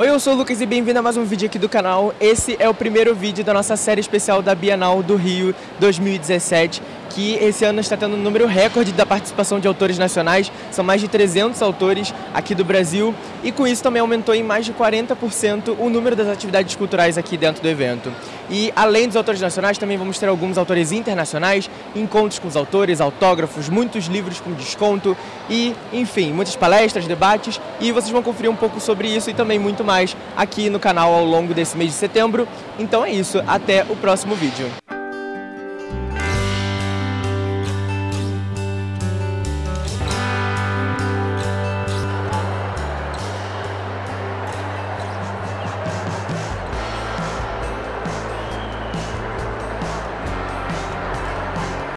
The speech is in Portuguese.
Oi, eu sou o Lucas e bem-vindo a mais um vídeo aqui do canal. Esse é o primeiro vídeo da nossa série especial da Bienal do Rio 2017 que esse ano está tendo um número recorde da participação de autores nacionais, são mais de 300 autores aqui do Brasil, e com isso também aumentou em mais de 40% o número das atividades culturais aqui dentro do evento. E além dos autores nacionais, também vamos ter alguns autores internacionais, encontros com os autores, autógrafos, muitos livros com desconto e, enfim, muitas palestras, debates, e vocês vão conferir um pouco sobre isso e também muito mais aqui no canal ao longo desse mês de setembro. Então é isso, até o próximo vídeo.